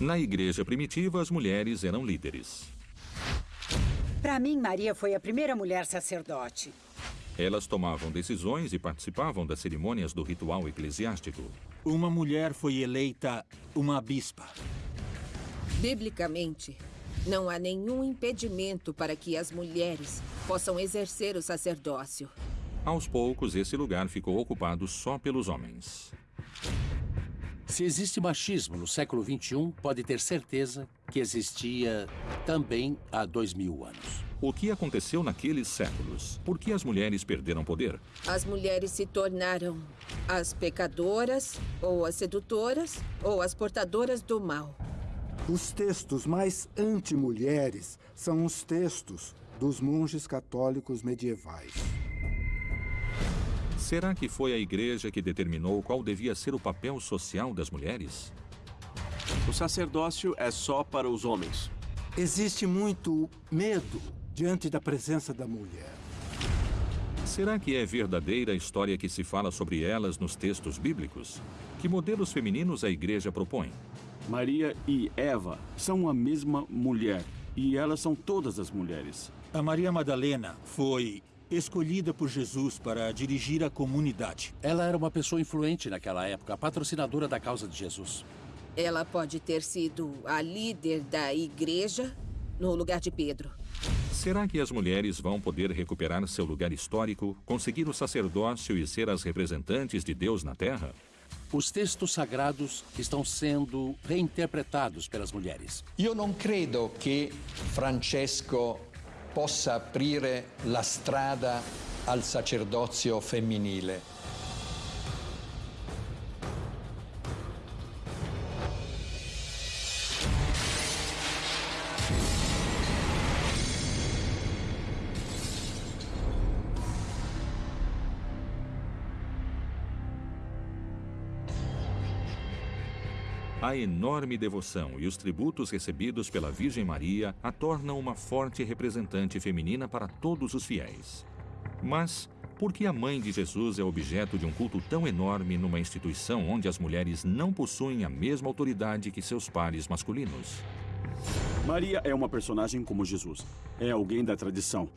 Na igreja primitiva, as mulheres eram líderes. Para mim, Maria foi a primeira mulher sacerdote. Elas tomavam decisões e participavam das cerimônias do ritual eclesiástico. Uma mulher foi eleita uma bispa. Biblicamente, não há nenhum impedimento para que as mulheres possam exercer o sacerdócio. Aos poucos, esse lugar ficou ocupado só pelos homens. Se existe machismo no século XXI, pode ter certeza que existia também há dois mil anos. O que aconteceu naqueles séculos? Por que as mulheres perderam poder? As mulheres se tornaram as pecadoras, ou as sedutoras, ou as portadoras do mal. Os textos mais anti-mulheres são os textos dos monges católicos medievais. Será que foi a igreja que determinou qual devia ser o papel social das mulheres? O sacerdócio é só para os homens. Existe muito medo diante da presença da mulher. Será que é verdadeira a história que se fala sobre elas nos textos bíblicos? Que modelos femininos a igreja propõe? Maria e Eva são a mesma mulher e elas são todas as mulheres. A Maria Madalena foi escolhida por Jesus para dirigir a comunidade. Ela era uma pessoa influente naquela época, patrocinadora da causa de Jesus. Ela pode ter sido a líder da igreja no lugar de Pedro. Será que as mulheres vão poder recuperar seu lugar histórico, conseguir o sacerdócio e ser as representantes de Deus na Terra? Os textos sagrados estão sendo reinterpretados pelas mulheres. Io non credo che Francesco possa aprire la strada al sacerdozio femminile. A enorme devoção e os tributos recebidos pela Virgem Maria a tornam uma forte representante feminina para todos os fiéis. Mas por que a mãe de Jesus é objeto de um culto tão enorme numa instituição onde as mulheres não possuem a mesma autoridade que seus pares masculinos? Maria é uma personagem como Jesus. É alguém da tradição.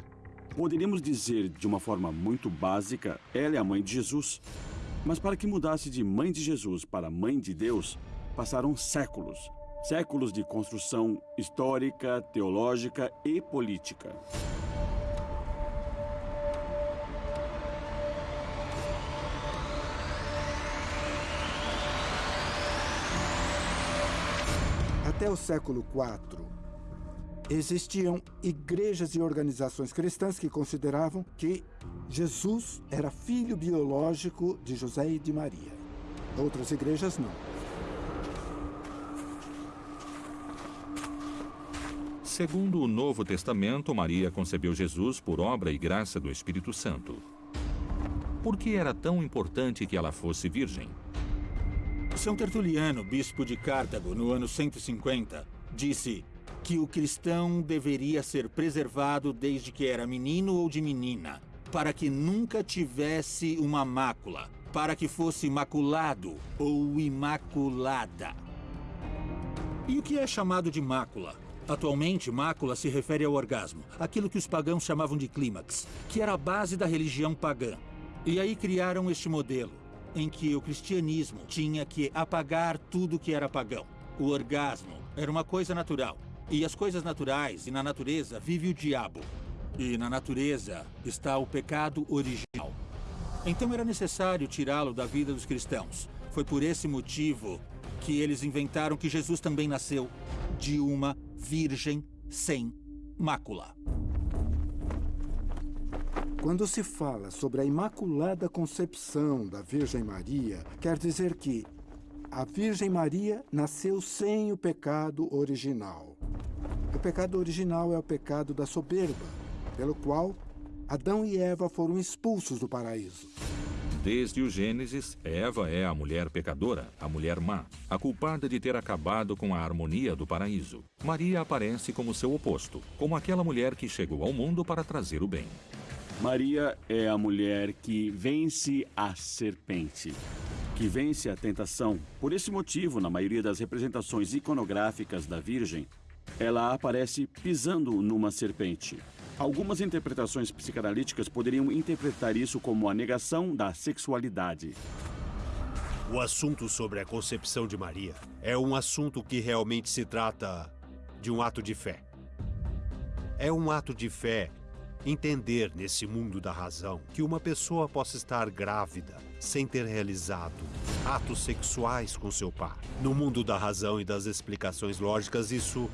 Poderíamos dizer de uma forma muito básica, ela é a mãe de Jesus. Mas para que mudasse de mãe de Jesus para mãe de Deus, passaram séculos. Séculos de construção histórica, teológica e política. Até o século IV, existiam igrejas e organizações cristãs que consideravam que Jesus era filho biológico de José e de Maria. Outras igrejas não. Segundo o Novo Testamento, Maria concebeu Jesus por obra e graça do Espírito Santo. Por que era tão importante que ela fosse virgem? São Tertuliano, bispo de Cartago, no ano 150, disse que o cristão deveria ser preservado desde que era menino ou de menina, para que nunca tivesse uma mácula, para que fosse imaculado ou imaculada. E o que é chamado de mácula? Atualmente, mácula se refere ao orgasmo, aquilo que os pagãos chamavam de clímax, que era a base da religião pagã. E aí criaram este modelo, em que o cristianismo tinha que apagar tudo que era pagão. O orgasmo era uma coisa natural. E as coisas naturais e na natureza vive o diabo. E na natureza está o pecado original. Então era necessário tirá-lo da vida dos cristãos. Foi por esse motivo que eles inventaram que Jesus também nasceu de uma virgem sem mácula. Quando se fala sobre a Imaculada Concepção da Virgem Maria, quer dizer que a Virgem Maria nasceu sem o pecado original. O pecado original é o pecado da soberba, pelo qual Adão e Eva foram expulsos do paraíso. Desde o Gênesis, Eva é a mulher pecadora, a mulher má, a culpada de ter acabado com a harmonia do paraíso. Maria aparece como seu oposto, como aquela mulher que chegou ao mundo para trazer o bem. Maria é a mulher que vence a serpente. que vence a tentação. Por esse motivo, na maioria das representações iconográficas da Virgem, ela aparece pisando numa serpente. Algumas interpretações psicanalíticas poderiam interpretar isso como a negação da sexualidade. O assunto sobre a concepção de Maria é um assunto que realmente se trata de um ato de fé. É um ato de fé entender nesse mundo da razão que uma pessoa possa estar grávida sem ter realizado atos sexuais com seu pai. No mundo da razão e das explicações lógicas, isso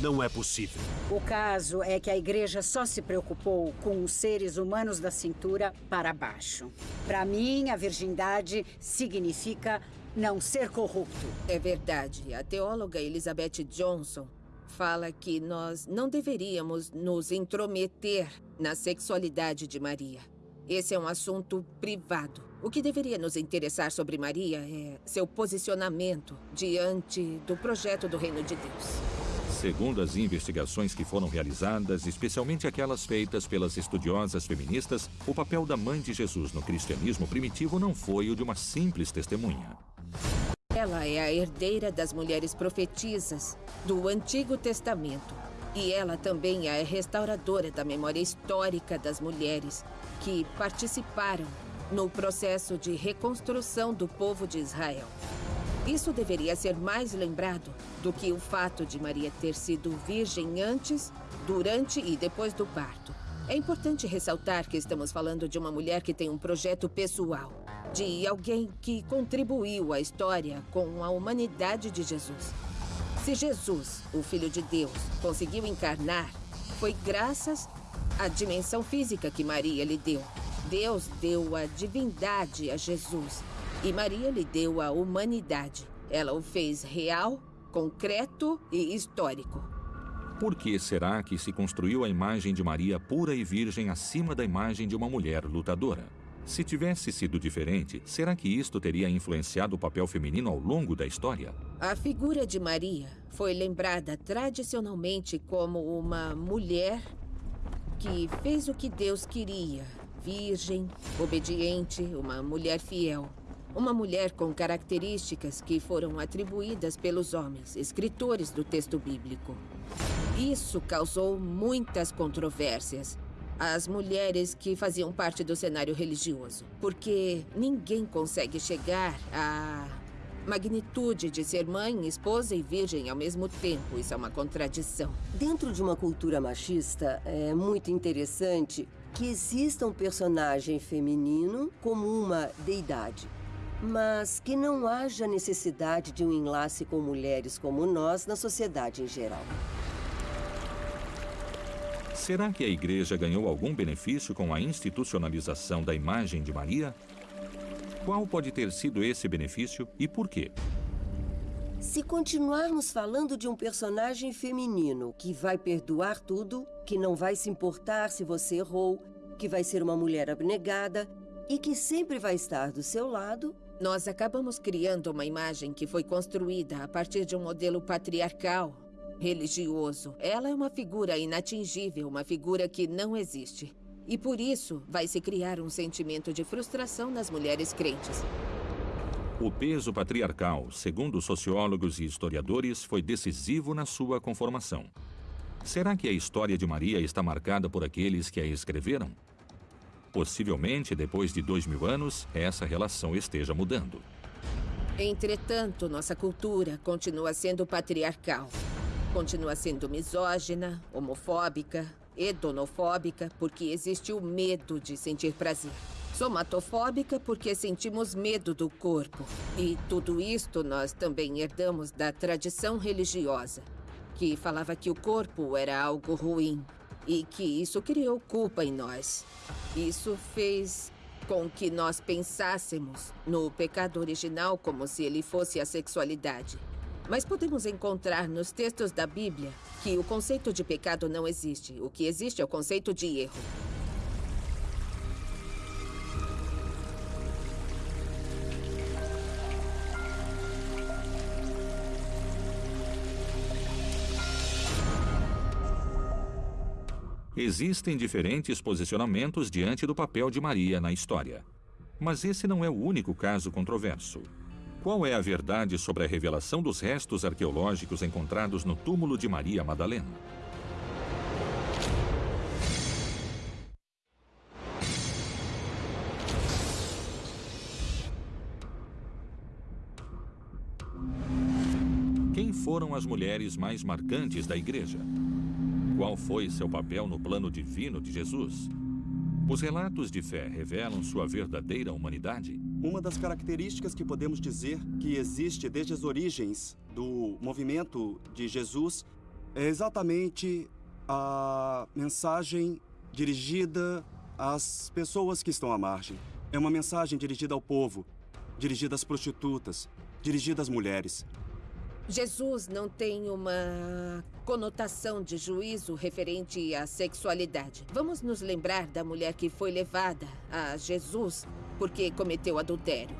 não é possível. O caso é que a igreja só se preocupou com os seres humanos da cintura para baixo. Para mim, a virgindade significa não ser corrupto. É verdade. A teóloga Elizabeth Johnson fala que nós não deveríamos nos intrometer na sexualidade de Maria. Esse é um assunto privado. O que deveria nos interessar sobre Maria é seu posicionamento diante do projeto do Reino de Deus. Segundo as investigações que foram realizadas, especialmente aquelas feitas pelas estudiosas feministas, o papel da mãe de Jesus no cristianismo primitivo não foi o de uma simples testemunha. Ela é a herdeira das mulheres profetisas do Antigo Testamento. E ela também é a restauradora da memória histórica das mulheres que participaram no processo de reconstrução do povo de Israel. Isso deveria ser mais lembrado do que o fato de Maria ter sido virgem antes, durante e depois do parto. É importante ressaltar que estamos falando de uma mulher que tem um projeto pessoal de alguém que contribuiu à história com a humanidade de Jesus. Se Jesus, o Filho de Deus, conseguiu encarnar, foi graças à dimensão física que Maria lhe deu. Deus deu a divindade a Jesus e Maria lhe deu a humanidade. Ela o fez real, concreto e histórico. Por que será que se construiu a imagem de Maria pura e virgem acima da imagem de uma mulher lutadora? Se tivesse sido diferente, será que isto teria influenciado o papel feminino ao longo da história? A figura de Maria foi lembrada tradicionalmente como uma mulher que fez o que Deus queria, virgem, obediente, uma mulher fiel. Uma mulher com características que foram atribuídas pelos homens, escritores do texto bíblico. Isso causou muitas controvérsias as mulheres que faziam parte do cenário religioso. Porque ninguém consegue chegar à magnitude de ser mãe, esposa e virgem ao mesmo tempo. Isso é uma contradição. Dentro de uma cultura machista, é muito interessante que exista um personagem feminino como uma deidade. Mas que não haja necessidade de um enlace com mulheres como nós na sociedade em geral. Será que a igreja ganhou algum benefício com a institucionalização da imagem de Maria? Qual pode ter sido esse benefício e por quê? Se continuarmos falando de um personagem feminino que vai perdoar tudo, que não vai se importar se você errou, que vai ser uma mulher abnegada e que sempre vai estar do seu lado, nós acabamos criando uma imagem que foi construída a partir de um modelo patriarcal religioso. Ela é uma figura inatingível, uma figura que não existe. E por isso vai se criar um sentimento de frustração nas mulheres crentes. O peso patriarcal, segundo sociólogos e historiadores, foi decisivo na sua conformação. Será que a história de Maria está marcada por aqueles que a escreveram? Possivelmente, depois de dois mil anos, essa relação esteja mudando. Entretanto, nossa cultura continua sendo patriarcal. Continua sendo misógina, homofóbica, hedonofóbica, porque existe o medo de sentir prazer. Somatofóbica porque sentimos medo do corpo. E tudo isto nós também herdamos da tradição religiosa, que falava que o corpo era algo ruim e que isso criou culpa em nós. Isso fez com que nós pensássemos no pecado original como se ele fosse a sexualidade. Mas podemos encontrar nos textos da Bíblia que o conceito de pecado não existe. O que existe é o conceito de erro. Existem diferentes posicionamentos diante do papel de Maria na história. Mas esse não é o único caso controverso. Qual é a verdade sobre a revelação dos restos arqueológicos encontrados no túmulo de Maria Madalena? Quem foram as mulheres mais marcantes da igreja? Qual foi seu papel no plano divino de Jesus? Os relatos de fé revelam sua verdadeira humanidade? Uma das características que podemos dizer que existe desde as origens do movimento de Jesus é exatamente a mensagem dirigida às pessoas que estão à margem. É uma mensagem dirigida ao povo, dirigida às prostitutas, dirigida às mulheres. Jesus não tem uma conotação de juízo referente à sexualidade. Vamos nos lembrar da mulher que foi levada a Jesus porque cometeu adultério.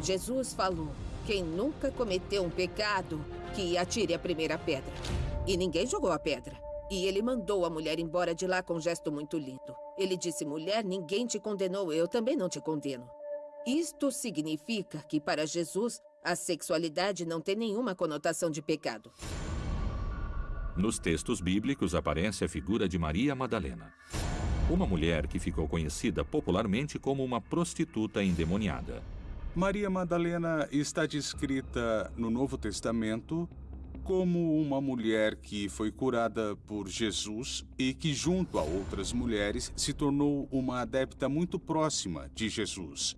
Jesus falou: quem nunca cometeu um pecado, que atire a primeira pedra. E ninguém jogou a pedra. E ele mandou a mulher embora de lá com um gesto muito lindo. Ele disse: mulher, ninguém te condenou, eu também não te condeno. Isto significa que, para Jesus, a sexualidade não tem nenhuma conotação de pecado. Nos textos bíblicos aparece a figura de Maria Madalena, uma mulher que ficou conhecida popularmente como uma prostituta endemoniada. Maria Madalena está descrita no Novo Testamento como uma mulher que foi curada por Jesus e que, junto a outras mulheres, se tornou uma adepta muito próxima de Jesus.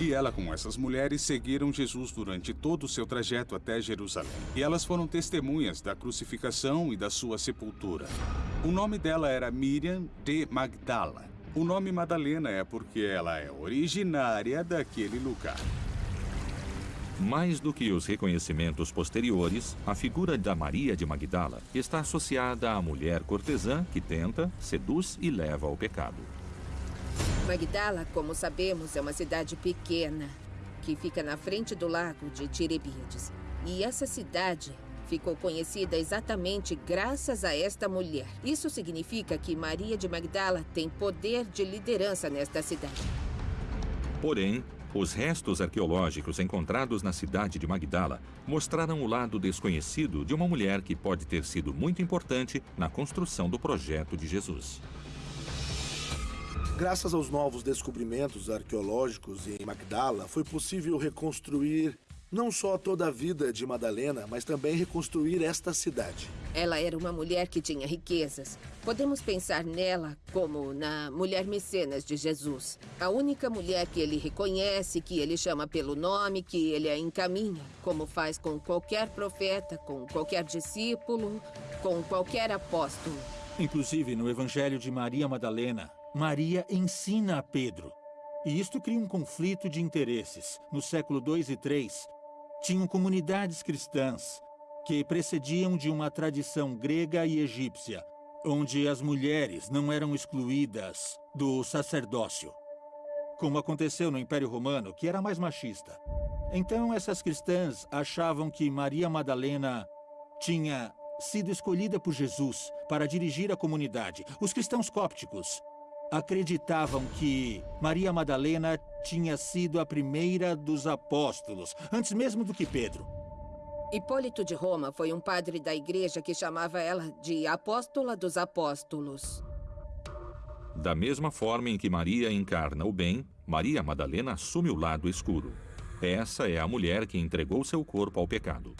E ela com essas mulheres seguiram Jesus durante todo o seu trajeto até Jerusalém. E elas foram testemunhas da crucificação e da sua sepultura. O nome dela era Miriam de Magdala. O nome Madalena é porque ela é originária daquele lugar. Mais do que os reconhecimentos posteriores, a figura da Maria de Magdala está associada à mulher cortesã que tenta, seduz e leva ao pecado. Magdala, como sabemos, é uma cidade pequena que fica na frente do lago de Tirebíades. E essa cidade ficou conhecida exatamente graças a esta mulher. Isso significa que Maria de Magdala tem poder de liderança nesta cidade. Porém, os restos arqueológicos encontrados na cidade de Magdala mostraram o lado desconhecido de uma mulher que pode ter sido muito importante na construção do projeto de Jesus. Graças aos novos descobrimentos arqueológicos em Magdala, foi possível reconstruir não só toda a vida de Madalena, mas também reconstruir esta cidade. Ela era uma mulher que tinha riquezas. Podemos pensar nela como na mulher mecenas de Jesus. A única mulher que ele reconhece, que ele chama pelo nome, que ele a encaminha, como faz com qualquer profeta, com qualquer discípulo, com qualquer apóstolo. Inclusive, no Evangelho de Maria Madalena, Maria ensina a Pedro. E isto cria um conflito de interesses. No século II e III, tinham comunidades cristãs que precediam de uma tradição grega e egípcia, onde as mulheres não eram excluídas do sacerdócio, como aconteceu no Império Romano, que era mais machista. Então, essas cristãs achavam que Maria Madalena tinha sido escolhida por Jesus para dirigir a comunidade. Os cristãos cópticos acreditavam que Maria Madalena tinha sido a primeira dos apóstolos, antes mesmo do que Pedro. Hipólito de Roma foi um padre da igreja que chamava ela de Apóstola dos Apóstolos. Da mesma forma em que Maria encarna o bem, Maria Madalena assume o lado escuro. Essa é a mulher que entregou seu corpo ao pecado.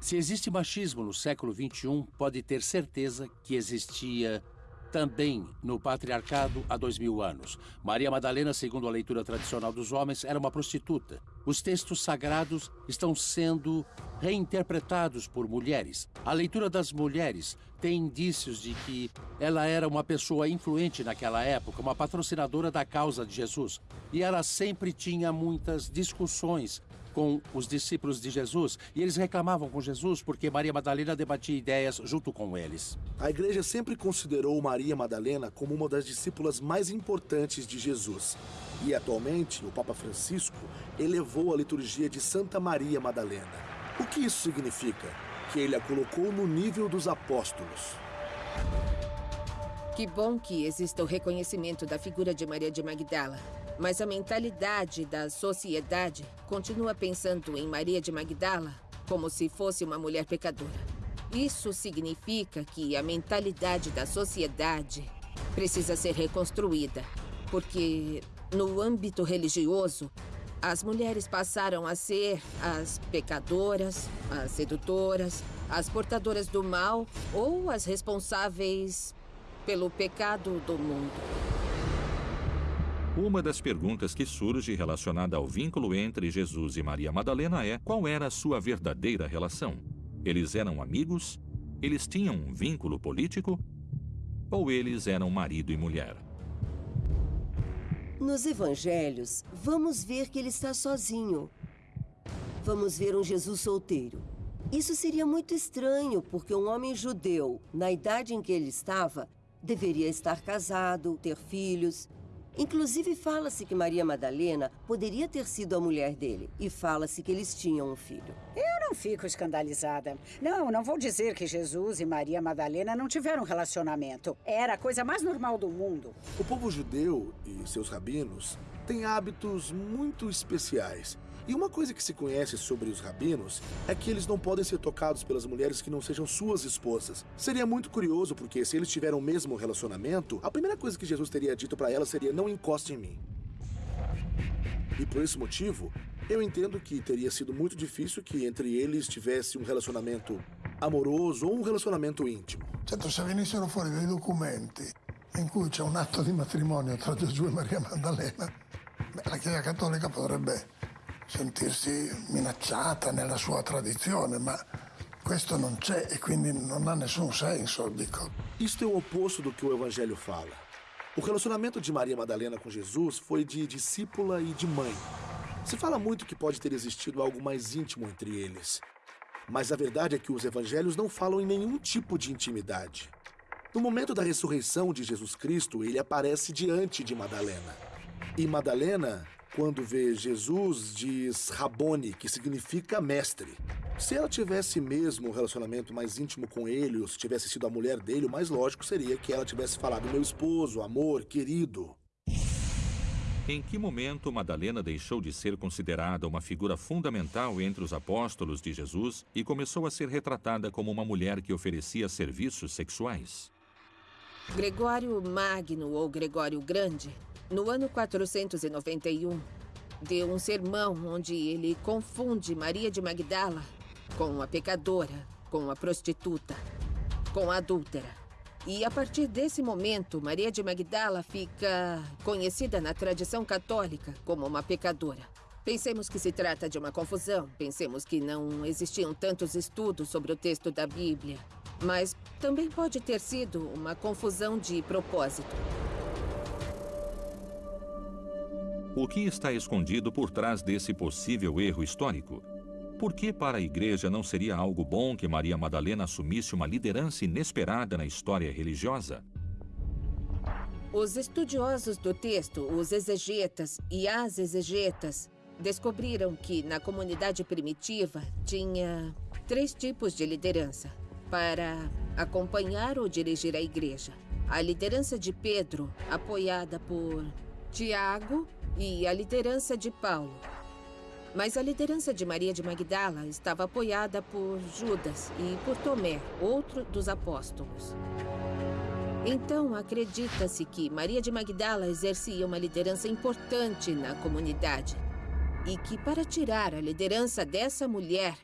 Se existe machismo no século XXI, pode ter certeza que existia também no patriarcado há dois mil anos. Maria Madalena, segundo a leitura tradicional dos homens, era uma prostituta. Os textos sagrados estão sendo reinterpretados por mulheres. A leitura das mulheres tem indícios de que ela era uma pessoa influente naquela época, uma patrocinadora da causa de Jesus. E ela sempre tinha muitas discussões com os discípulos de Jesus e eles reclamavam com Jesus porque Maria Madalena debatia ideias junto com eles. A igreja sempre considerou Maria Madalena como uma das discípulas mais importantes de Jesus. E atualmente, o Papa Francisco elevou a liturgia de Santa Maria Madalena. O que isso significa? Que ele a colocou no nível dos apóstolos. Que bom que exista o reconhecimento da figura de Maria de Magdala. Mas a mentalidade da sociedade continua pensando em Maria de Magdala como se fosse uma mulher pecadora. Isso significa que a mentalidade da sociedade precisa ser reconstruída, porque no âmbito religioso, as mulheres passaram a ser as pecadoras, as sedutoras, as portadoras do mal ou as responsáveis pelo pecado do mundo. Uma das perguntas que surge relacionada ao vínculo entre Jesus e Maria Madalena é qual era a sua verdadeira relação? Eles eram amigos? Eles tinham um vínculo político? Ou eles eram marido e mulher? Nos evangelhos, vamos ver que ele está sozinho. Vamos ver um Jesus solteiro. Isso seria muito estranho, porque um homem judeu, na idade em que ele estava, deveria estar casado, ter filhos. Inclusive, fala-se que Maria Madalena poderia ter sido a mulher dele. E fala-se que eles tinham um filho. Eu não fico escandalizada. Não, não vou dizer que Jesus e Maria Madalena não tiveram relacionamento. Era a coisa mais normal do mundo. O povo judeu e seus rabinos têm hábitos muito especiais. E uma coisa que se conhece sobre os rabinos é que eles não podem ser tocados pelas mulheres que não sejam suas esposas. Seria muito curioso porque se eles tiveram o mesmo relacionamento, a primeira coisa que Jesus teria dito para ela seria não encoste em mim. E por esse motivo, eu entendo que teria sido muito difícil que entre eles tivesse um relacionamento amoroso ou um relacionamento íntimo. Certo, se venissero fuori dei documenti in cui c'è un atto di matrimonio tra Gesù e Maria Maddalena, la Chiesa Cattolica potrebbe sentirsi minacciata nella sua tradizione, ma questo non c'è e quindi non ha nessun senso, dico. Isto é o oposto do que o Evangelho fala. O relacionamento de Maria Madalena com Jesus foi de discípula e de mãe. Se fala muito que pode ter existido algo mais íntimo entre eles. Mas a verdade é que os evangelhos não falam em nenhum tipo de intimidade. No momento da ressurreição de Jesus Cristo, ele aparece diante de Madalena. E Madalena quando vê Jesus, diz Rabone, que significa mestre. Se ela tivesse mesmo um relacionamento mais íntimo com ele, ou se tivesse sido a mulher dele, o mais lógico seria que ela tivesse falado meu esposo, amor, querido. Em que momento Madalena deixou de ser considerada uma figura fundamental entre os apóstolos de Jesus e começou a ser retratada como uma mulher que oferecia serviços sexuais? Gregório Magno ou Gregório Grande no ano 491, deu um sermão onde ele confunde Maria de Magdala com a pecadora, com a prostituta, com a adúltera. E a partir desse momento, Maria de Magdala fica conhecida na tradição católica como uma pecadora. Pensemos que se trata de uma confusão, pensemos que não existiam tantos estudos sobre o texto da Bíblia, mas também pode ter sido uma confusão de propósito. O que está escondido por trás desse possível erro histórico? Por que para a igreja não seria algo bom que Maria Madalena assumisse uma liderança inesperada na história religiosa? Os estudiosos do texto, os exegetas e as exegetas, descobriram que na comunidade primitiva tinha três tipos de liderança para acompanhar ou dirigir a igreja. A liderança de Pedro, apoiada por Tiago, e a liderança de Paulo. Mas a liderança de Maria de Magdala estava apoiada por Judas e por Tomé, outro dos apóstolos. Então, acredita-se que Maria de Magdala exercia uma liderança importante na comunidade e que, para tirar a liderança dessa mulher,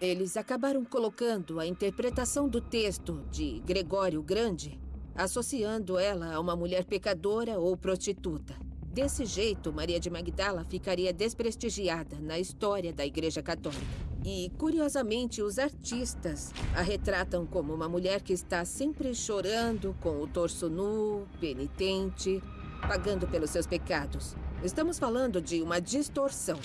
eles acabaram colocando a interpretação do texto de Gregório Grande, associando ela a uma mulher pecadora ou prostituta. Desse jeito, Maria de Magdala ficaria desprestigiada na história da Igreja Católica. E, curiosamente, os artistas a retratam como uma mulher que está sempre chorando, com o torso nu, penitente, pagando pelos seus pecados. Estamos falando de uma distorção,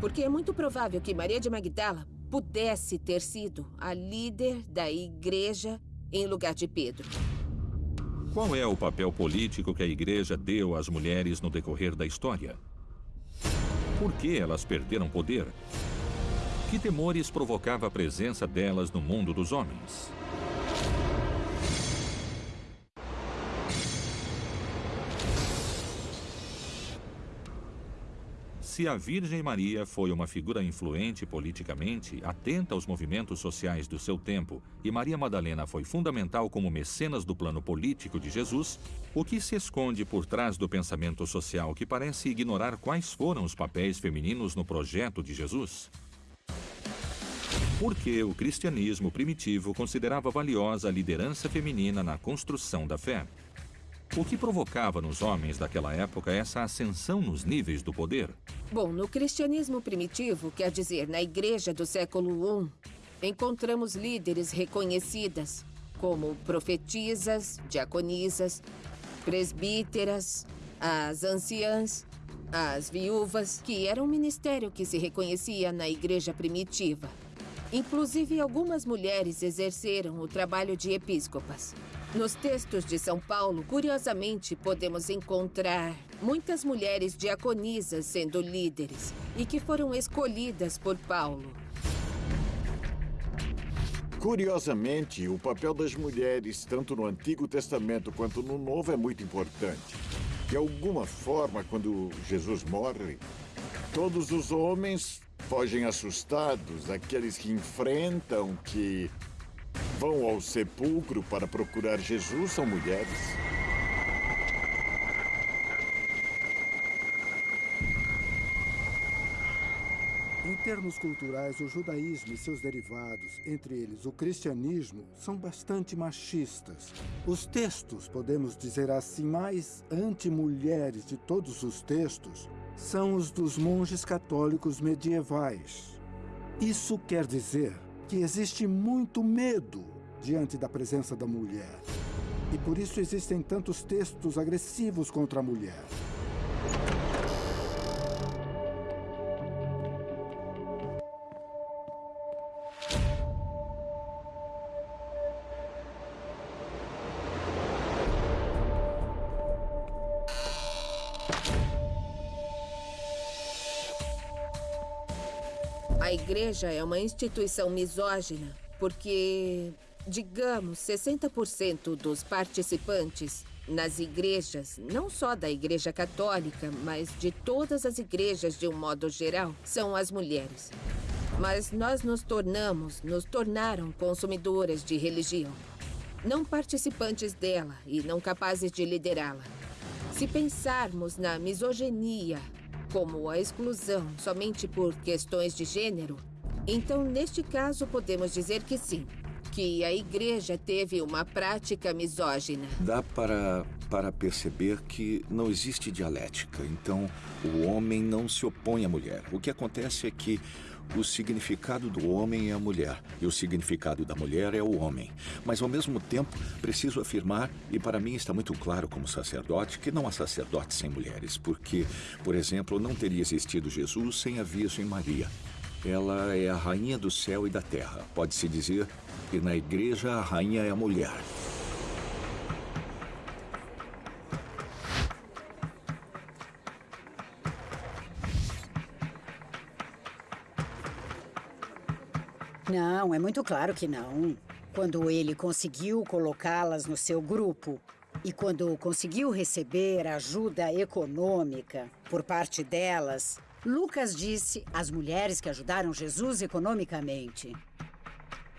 porque é muito provável que Maria de Magdala pudesse ter sido a líder da igreja em lugar de Pedro. Qual é o papel político que a igreja deu às mulheres no decorrer da história? Por que elas perderam poder? Que temores provocava a presença delas no mundo dos homens? Se a Virgem Maria foi uma figura influente politicamente, atenta aos movimentos sociais do seu tempo, e Maria Madalena foi fundamental como mecenas do plano político de Jesus, o que se esconde por trás do pensamento social que parece ignorar quais foram os papéis femininos no projeto de Jesus? Porque o cristianismo primitivo considerava valiosa a liderança feminina na construção da fé. O que provocava nos homens daquela época essa ascensão nos níveis do poder? Bom, no cristianismo primitivo, quer dizer, na igreja do século I, encontramos líderes reconhecidas, como profetisas, diaconisas, presbíteras, as anciãs, as viúvas, que era um ministério que se reconhecia na igreja primitiva. Inclusive, algumas mulheres exerceram o trabalho de episcopas. Nos textos de São Paulo, curiosamente, podemos encontrar muitas mulheres diaconisas sendo líderes e que foram escolhidas por Paulo. Curiosamente, o papel das mulheres, tanto no Antigo Testamento quanto no Novo, é muito importante. De alguma forma, quando Jesus morre, todos os homens fogem assustados, aqueles que enfrentam, que vão ao sepulcro para procurar Jesus são mulheres. Em termos culturais, o judaísmo e seus derivados, entre eles o cristianismo, são bastante machistas. Os textos, podemos dizer assim, mais anti-mulheres de todos os textos, são os dos monges católicos medievais. Isso quer dizer que existe muito medo diante da presença da mulher. E por isso existem tantos textos agressivos contra a mulher. Igreja é uma instituição misógina porque, digamos, 60% dos participantes nas igrejas, não só da Igreja Católica, mas de todas as igrejas de um modo geral, são as mulheres. Mas nós nos tornamos, nos tornaram consumidoras de religião. Não participantes dela e não capazes de liderá-la. Se pensarmos na misoginia como a exclusão somente por questões de gênero, então neste caso podemos dizer que sim, que a igreja teve uma prática misógina. Dá para, para perceber que não existe dialética, então o homem não se opõe à mulher. O que acontece é que o significado do homem é a mulher e o significado da mulher é o homem. Mas, ao mesmo tempo, preciso afirmar, e para mim está muito claro como sacerdote, que não há sacerdote sem mulheres, porque, por exemplo, não teria existido Jesus sem a Virgem Maria. Ela é a rainha do céu e da terra. Pode-se dizer que na igreja a rainha é a mulher. Não, é muito claro que não. Quando ele conseguiu colocá-las no seu grupo e quando conseguiu receber ajuda econômica por parte delas, Lucas disse às mulheres que ajudaram Jesus economicamente.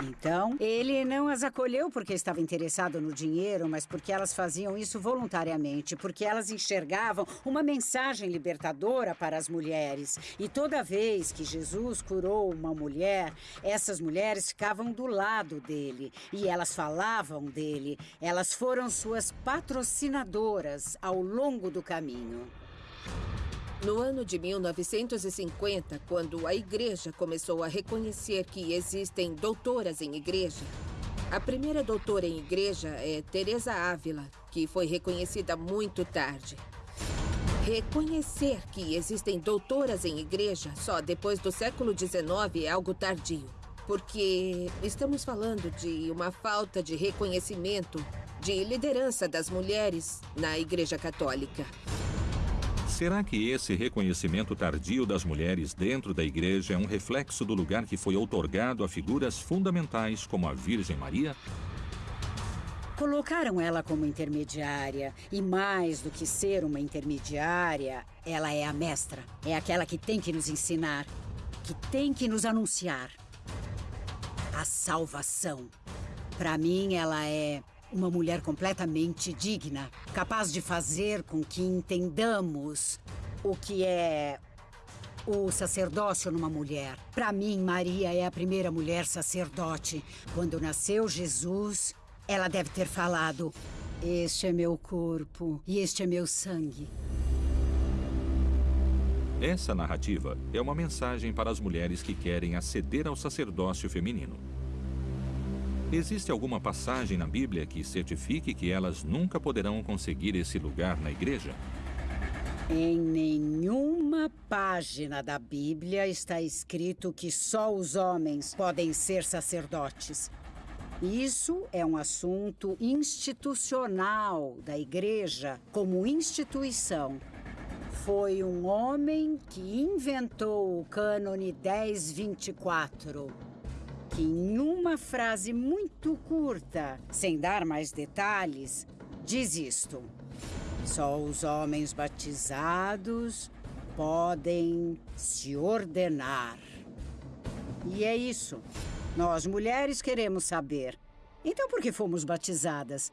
Então, ele não as acolheu porque estava interessado no dinheiro, mas porque elas faziam isso voluntariamente, porque elas enxergavam uma mensagem libertadora para as mulheres. E toda vez que Jesus curou uma mulher, essas mulheres ficavam do lado dele e elas falavam dele. Elas foram suas patrocinadoras ao longo do caminho. No ano de 1950, quando a igreja começou a reconhecer que existem doutoras em igreja, a primeira doutora em igreja é Teresa Ávila, que foi reconhecida muito tarde. Reconhecer que existem doutoras em igreja só depois do século XIX é algo tardio, porque estamos falando de uma falta de reconhecimento de liderança das mulheres na Igreja Católica. Será que esse reconhecimento tardio das mulheres dentro da igreja é um reflexo do lugar que foi outorgado a figuras fundamentais como a Virgem Maria? Colocaram ela como intermediária. E mais do que ser uma intermediária, ela é a mestra. É aquela que tem que nos ensinar, que tem que nos anunciar. A salvação. Para mim, ela é uma mulher completamente digna, capaz de fazer com que entendamos o que é o sacerdócio numa mulher. Para mim, Maria é a primeira mulher sacerdote. Quando nasceu Jesus, ela deve ter falado: Este é meu corpo e este é meu sangue. Essa narrativa é uma mensagem para as mulheres que querem aceder ao sacerdócio feminino. Existe alguma passagem na Bíblia que certifique que elas nunca poderão conseguir esse lugar na igreja? Em nenhuma página da Bíblia está escrito que só os homens podem ser sacerdotes. Isso é um assunto institucional da igreja como instituição. Foi um homem que inventou o cânone 1024, que em uma frase muito curta, sem dar mais detalhes, diz isto. Só os homens batizados podem se ordenar. E é isso. Nós, mulheres, queremos saber. Então, por que fomos batizadas?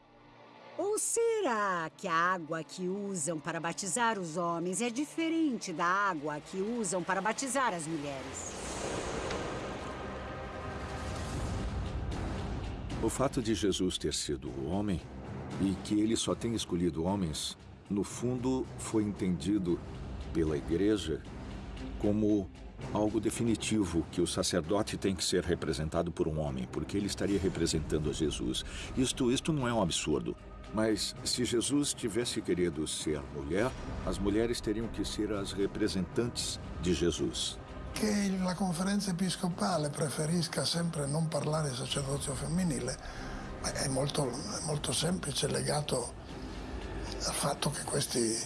Ou será que a água que usam para batizar os homens é diferente da água que usam para batizar as mulheres? O fato de Jesus ter sido homem e que ele só tem escolhido homens, no fundo, foi entendido pela igreja como algo definitivo que o sacerdote tem que ser representado por um homem, porque ele estaria representando a Jesus. Isto, isto não é um absurdo. Mas se Jesus tivesse querido ser mulher, as mulheres teriam que ser as representantes de Jesus. Che la conferenza episcopale preferisca sempre non parlare di sacerdozio femminile è molto, molto semplice, legato al fatto che questi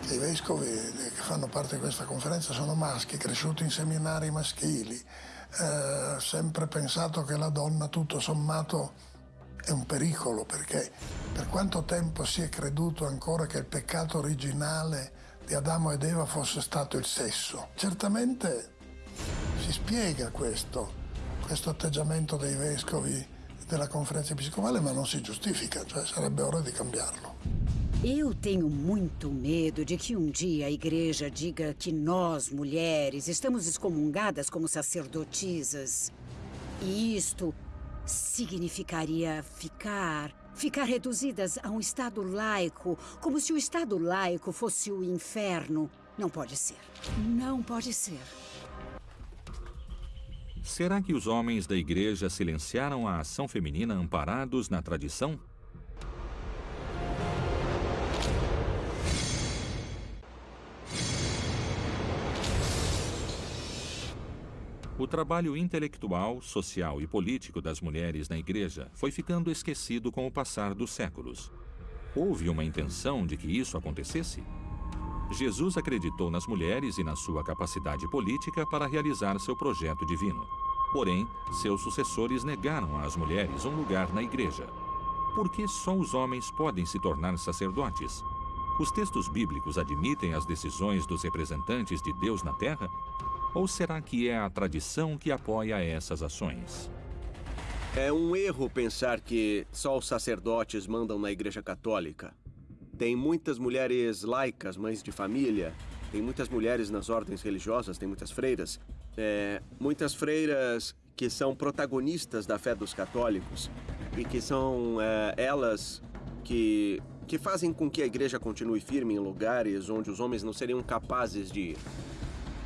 che i vescovi che fanno parte di questa conferenza sono maschi, cresciuti in seminari maschili, eh, sempre pensato che la donna tutto sommato è un pericolo perché per quanto tempo si è creduto ancora che il peccato originale di Adamo ed Eva fosse stato il sesso. Certamente si spiega questo, questo atteggiamento dei vescovi della conferenza episcopale, ma non si giustifica, cioè sarebbe ora di cambiarlo. Eu tenho muito medo de que um dia a igreja diga que nós, mulheres, estamos excomungadas como sacerdotisas. E isto significaria ficar. ficar reduzidas a um Estado laico, como se o Estado laico fosse o inferno. Não pode ser. Não pode ser. Será que os homens da igreja silenciaram a ação feminina amparados na tradição? O trabalho intelectual, social e político das mulheres na igreja foi ficando esquecido com o passar dos séculos. Houve uma intenção de que isso acontecesse? Jesus acreditou nas mulheres e na sua capacidade política para realizar seu projeto divino. Porém, seus sucessores negaram às mulheres um lugar na igreja. Por que só os homens podem se tornar sacerdotes? Os textos bíblicos admitem as decisões dos representantes de Deus na terra? Ou será que é a tradição que apoia essas ações? É um erro pensar que só os sacerdotes mandam na Igreja Católica. Tem muitas mulheres laicas, mães de família, tem muitas mulheres nas ordens religiosas, tem muitas freiras. É, muitas freiras que são protagonistas da fé dos católicos e que são é, elas que, que fazem com que a igreja continue firme em lugares onde os homens não seriam capazes de ir.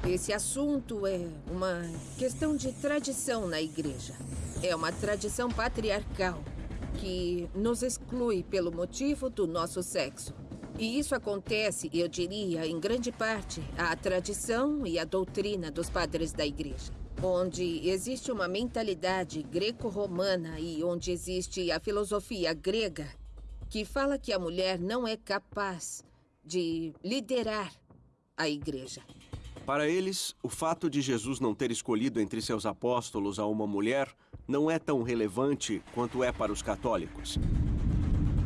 Esse assunto é uma questão de tradição na igreja. É uma tradição patriarcal que nos exclui pelo motivo do nosso sexo. E isso acontece, eu diria, em grande parte, à tradição e à doutrina dos padres da igreja. Onde existe uma mentalidade greco-romana e onde existe a filosofia grega que fala que a mulher não é capaz de liderar a igreja. Para eles, o fato de Jesus não ter escolhido entre seus apóstolos a uma mulher não é tão relevante quanto é para os católicos.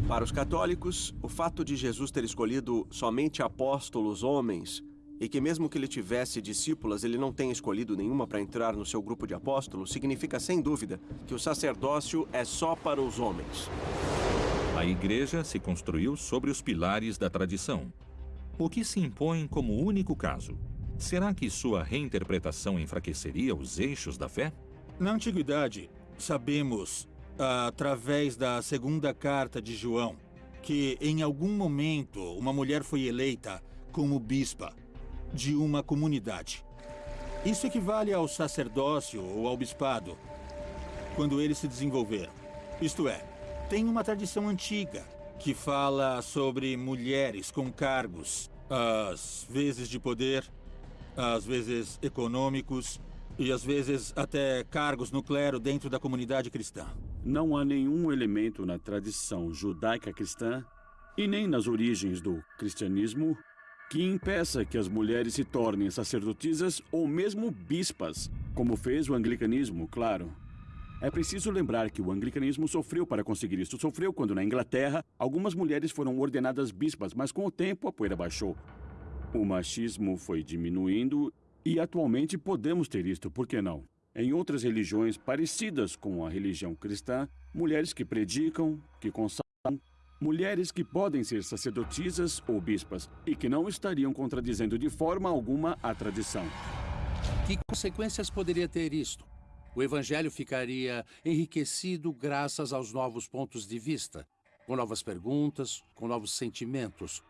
Para os católicos, o fato de Jesus ter escolhido somente apóstolos homens e que mesmo que ele tivesse discípulas, ele não tenha escolhido nenhuma para entrar no seu grupo de apóstolos, significa sem dúvida que o sacerdócio é só para os homens. A igreja se construiu sobre os pilares da tradição. O que se impõe como único caso? Será que sua reinterpretação enfraqueceria os eixos da fé? Na antiguidade, sabemos através da segunda carta de João, que em algum momento uma mulher foi eleita como bispa de uma comunidade. Isso equivale ao sacerdócio ou ao bispado, quando eles se desenvolveram. Isto é, tem uma tradição antiga que fala sobre mulheres com cargos, às vezes de poder, às vezes econômicos e às vezes até cargos no clero dentro da comunidade cristã. Não há nenhum elemento na tradição judaica cristã e nem nas origens do cristianismo que impeça que as mulheres se tornem sacerdotisas ou mesmo bispas, como fez o anglicanismo, claro. É preciso lembrar que o anglicanismo sofreu para conseguir isso. Sofreu quando, na Inglaterra, algumas mulheres foram ordenadas bispas, mas com o tempo a poeira baixou. O machismo foi diminuindo e atualmente podemos ter isto, por que não? Em outras religiões parecidas com a religião cristã, mulheres que predicam, que consagram, mulheres que podem ser sacerdotisas ou bispas e que não estariam contradizendo de forma alguma a tradição. Que consequências poderia ter isto? O evangelho ficaria enriquecido graças aos novos pontos de vista, com novas perguntas, com novos sentimentos,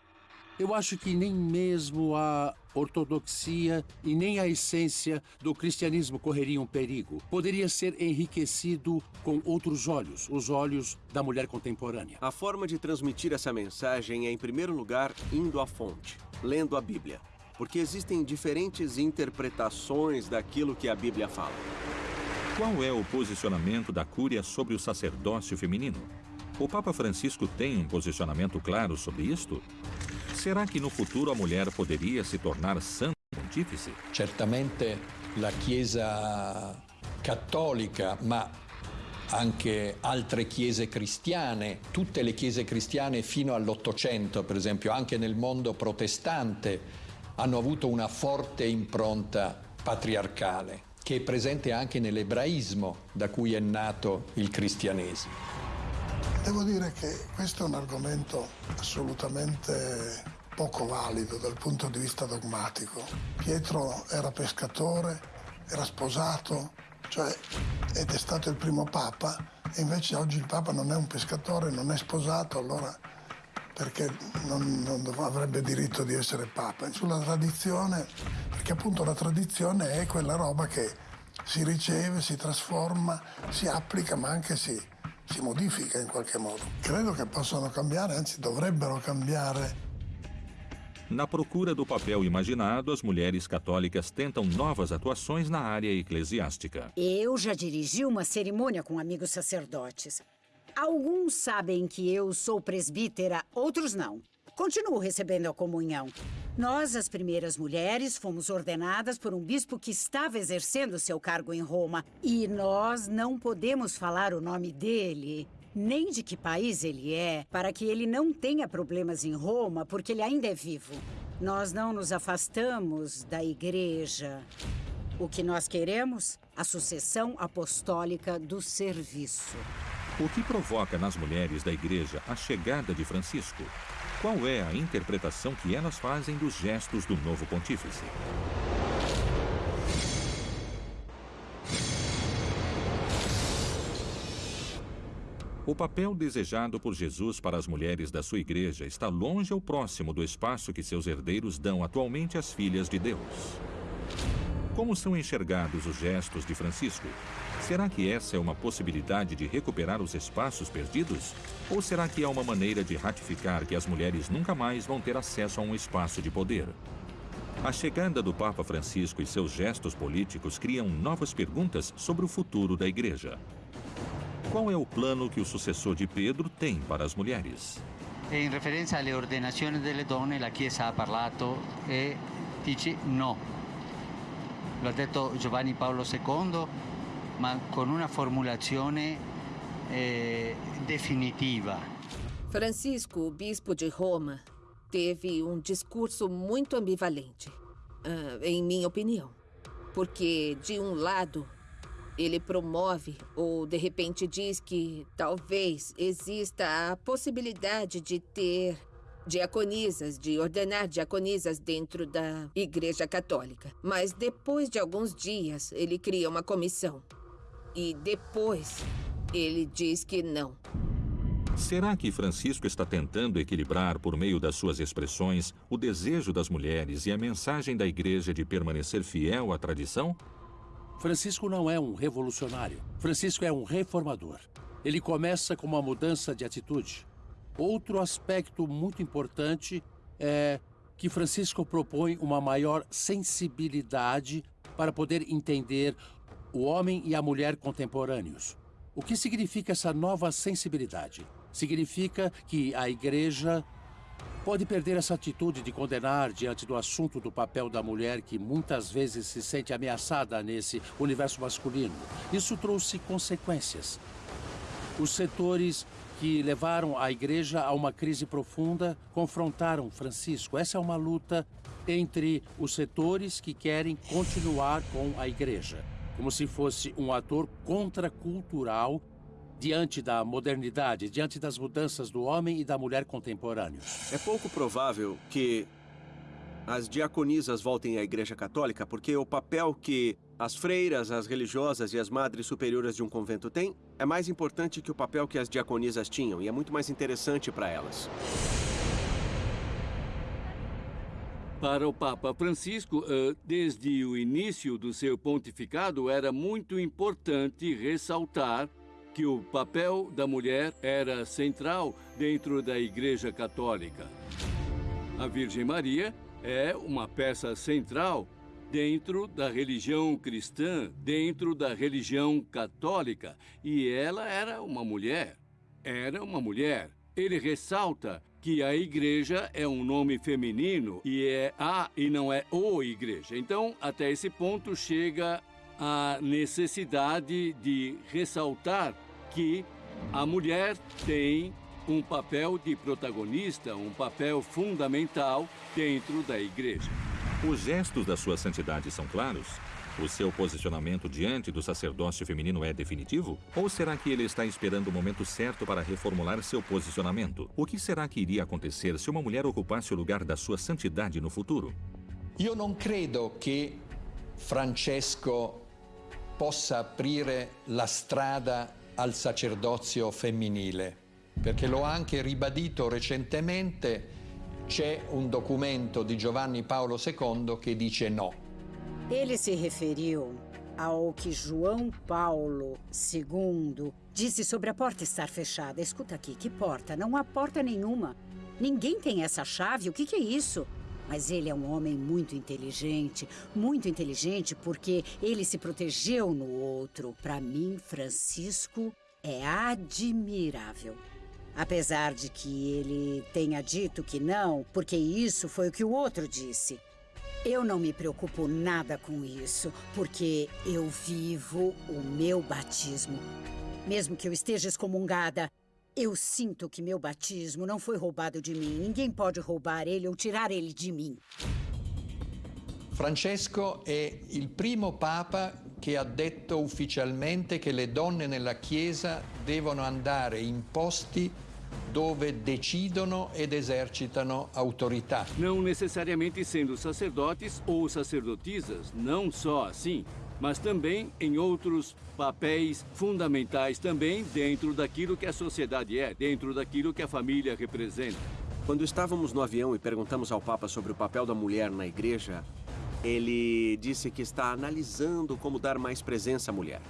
eu acho que nem mesmo a ortodoxia e nem a essência do cristianismo correriam perigo. Poderia ser enriquecido com outros olhos, os olhos da mulher contemporânea. A forma de transmitir essa mensagem é, em primeiro lugar, indo à fonte, lendo a Bíblia. Porque existem diferentes interpretações daquilo que a Bíblia fala. Qual é o posicionamento da Cúria sobre o sacerdócio feminino? O Papa Francisco tem um posicionamento claro sobre isto? Será que no futuro a mulher poderia se tornar santa pontífice? Certamente la Chiesa cattolica, ma anche altre chiese cristiane, tutte le chiese cristiane fino all'Ottocento, per esempio, anche nel mondo protestante, hanno avuto una forte impronta patriarcale, che è presente anche nell'ebraismo da cui è nato il cristianesimo. Devo dire che questo è un argomento assolutamente poco valido dal punto di vista dogmatico. Pietro era pescatore, era sposato, cioè, ed è stato il primo papa, e invece oggi il papa non è un pescatore, non è sposato, allora perché non, non avrebbe diritto di essere papa? Sulla tradizione, perché appunto la tradizione è quella roba che si riceve, si trasforma, si applica, ma anche si, si modifica in qualche modo. Credo che possano cambiare, anzi dovrebbero cambiare. Na procura do papel imaginado, as mulheres católicas tentam novas atuações na área eclesiástica. Eu já dirigi uma cerimônia com amigos sacerdotes. Alguns sabem que eu sou presbítera, outros não. Continuo recebendo a comunhão. Nós, as primeiras mulheres, fomos ordenadas por um bispo que estava exercendo seu cargo em Roma. E nós não podemos falar o nome dele, nem de que país ele é, para que ele não tenha problemas em Roma, porque ele ainda é vivo. Nós não nos afastamos da igreja. O que nós queremos? A sucessão apostólica do serviço. O que provoca nas mulheres da igreja a chegada de Francisco? Qual é a interpretação que elas fazem dos gestos do novo pontífice? O papel desejado por Jesus para as mulheres da sua igreja está longe ou próximo do espaço que seus herdeiros dão atualmente às filhas de Deus. Como são enxergados os gestos de Francisco? Será que essa é uma possibilidade de recuperar os espaços perdidos? Ou será que é uma maneira de ratificar que as mulheres nunca mais vão ter acesso a um espaço de poder? A chegada do Papa Francisco e seus gestos políticos criam novas perguntas sobre o futuro da Igreja. Qual é o plano que o sucessor de Pedro tem para as mulheres? In referenza alle ordenazioni delle donne, la Chiesa ha parlato e dice no. Lo ha detto Giovanni Paolo II ma con una formulazione eh, definitiva. Francisco, o bispo de Roma, teve um discurso muito ambivalente, uh, em minha opinião. Porque, de um lado, ele promove ou de repente diz que talvez exista a possibilidade de ter diaconisas, de ordenar diaconisas dentro da Igreja Católica. Mas depois de alguns dias, ele cria uma comissão. E depois, ele diz que não. Será que Francisco está tentando equilibrar, por meio das suas expressões, o desejo das mulheres e a mensagem da igreja de permanecer fiel à tradição? Francisco não é um revolucionário. Francisco é um reformador. Ele começa com uma mudança de atitude. Outro aspecto muito importante é que Francisco propõe uma maior sensibilidade para poder entender o homem e a mulher contemporâneos. O que significa essa nova sensibilidade? Significa que a igreja pode perder essa atitude de condenar diante do assunto do papel da mulher que muitas vezes se sente ameaçada nesse universo masculino. Isso trouxe consequências. Os setores que levaram a igreja a uma crise profunda confrontaram Francisco. Essa é uma luta entre os setores que querem continuar com a igreja, como se fosse um ator contracultural diante da modernidade, diante das mudanças do homem e da mulher contemporâneos. É pouco provável que as diaconisas voltem à Igreja Católica, porque o papel que as freiras, as religiosas e as madres superiores de um convento têm é mais importante que o papel que as diaconisas tinham e é muito mais interessante para elas. Para o Papa Francisco, eh, desde o início do seu pontificado, era muito importante ressaltar que o papel da mulher era central dentro da Igreja Católica. A Virgem Maria é uma peça central dentro da religião cristã, dentro da religião católica. E ela era uma mulher. Era uma mulher. Ele ressalta que a igreja é um nome feminino e é a e não é o igreja. Então, até esse ponto chega a necessidade de ressaltar que a mulher tem um papel de protagonista, um papel fundamental dentro da igreja. Os gestos da sua santidade são claros? O seu posicionamento diante do sacerdócio feminino é definitivo? Ou será que ele está esperando o momento certo para reformular seu posicionamento? O que será que iria acontecer se uma mulher ocupasse o lugar da sua santidade no futuro? Eu não credo que Francesco possa aprire la strada al sacerdozio femminile, perché l'ho anche ribadito recentemente, c'è un documento di Giovanni Paolo II che dice no. Ele se referiu ao que João Paulo II disse sobre a porta estar fechada. Escuta aqui, que porta? Não há porta nenhuma. Ninguém tem essa chave. O que, que é isso? Mas ele é um homem muito inteligente, muito inteligente porque ele se protegeu no outro. Para mim, Francisco é admirável. Apesar de que ele tenha dito que não, porque isso foi o que o outro disse. Eu não me preocupo nada com isso, porque eu vivo o meu batismo. Mesmo que eu esteja excomungada, eu sinto que meu batismo não foi roubado de mim. Ninguém pode roubar ele ou tirar ele de mim. Francesco è il primo papa che ha detto ufficialmente che le donne nella Chiesa devono andare in posti dove decidono ed esercitano autorità. Não necessariamente sendo sacerdotes ou sacerdotisas, não só assim, mas também em outros papéis fundamentais também dentro daquilo que a sociedade é, dentro daquilo que a família representa. Quando estávamos no avião e perguntamos ao Papa sobre o papel da mulher na igreja, ele disse que está analisando como dar mais presença à mulher.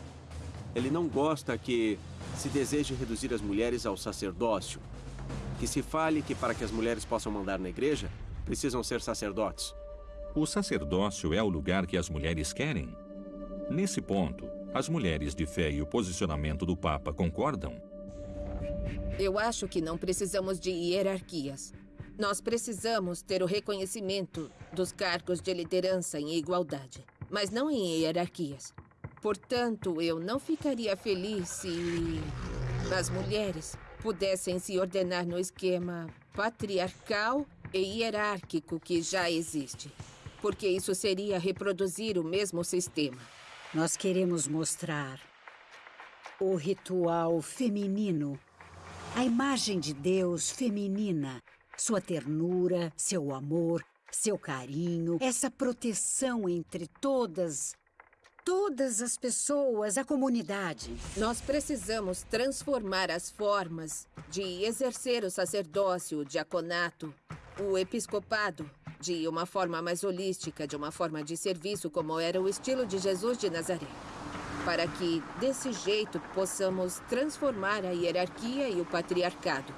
Ele não gosta que se deseje reduzir as mulheres ao sacerdócio, que se fale que para que as mulheres possam mandar na igreja, precisam ser sacerdotes. O sacerdócio é o lugar que as mulheres querem? Nesse ponto, as mulheres de fé e o posicionamento do Papa concordam? Eu acho que não precisamos de hierarquias. Nós precisamos ter o reconhecimento dos cargos de liderança em igualdade, mas não em hierarquias. Portanto, eu não ficaria feliz se as mulheres pudessem se ordenar no esquema patriarcal e hierárquico que já existe. Porque isso seria reproduzir o mesmo sistema. Nós queremos mostrar o ritual feminino, a imagem de Deus feminina, sua ternura, seu amor, seu carinho, essa proteção entre todas todas as pessoas, a comunidade. Nós precisamos transformar as formas de exercer o sacerdócio, o diaconato, o episcopado, de uma forma mais holística, de uma forma de serviço, como era o estilo de Jesus de Nazaré. Para que, desse jeito, possamos transformar a hierarquia e o patriarcado.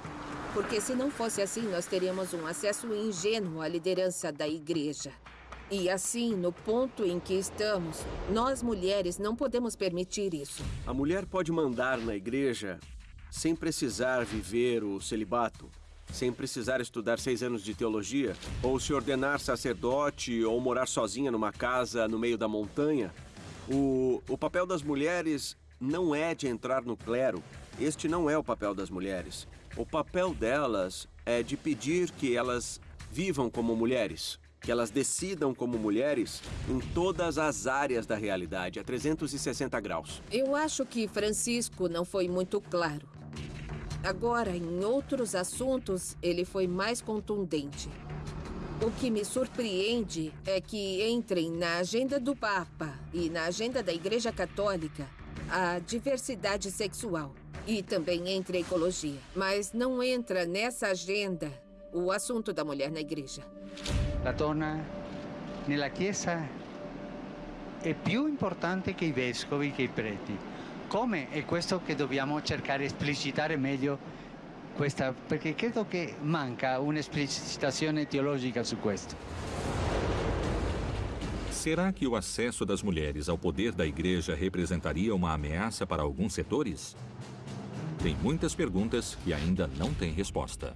Porque se não fosse assim, nós teríamos um acesso ingênuo à liderança da igreja. E assim, no ponto em que estamos, nós mulheres não podemos permitir isso. A mulher pode mandar na igreja sem precisar viver o celibato, sem precisar estudar seis anos de teologia, ou se ordenar sacerdote, ou morar sozinha numa casa no meio da montanha. O, o papel das mulheres não é de entrar no clero. Este não é o papel das mulheres. O papel delas é de pedir que elas vivam como mulheres que elas decidam como mulheres em todas as áreas da realidade, a 360 graus. Eu acho que Francisco não foi muito claro. Agora, em outros assuntos, ele foi mais contundente. O que me surpreende é que entrem na agenda do Papa e na agenda da Igreja Católica a diversidade sexual e também entre a ecologia. Mas não entra nessa agenda o assunto da mulher na igreja. La donna nella Chiesa è più importante che i vescovi, che i preti. Come è questo che dobbiamo cercare di esplicitare meglio questa, perché credo che manca un'esplicitazione teologica su questo. Será que o acesso das mulheres ao poder da igreja representaria uma ameaça para alguns setores? Tem muitas perguntas que ainda não têm resposta.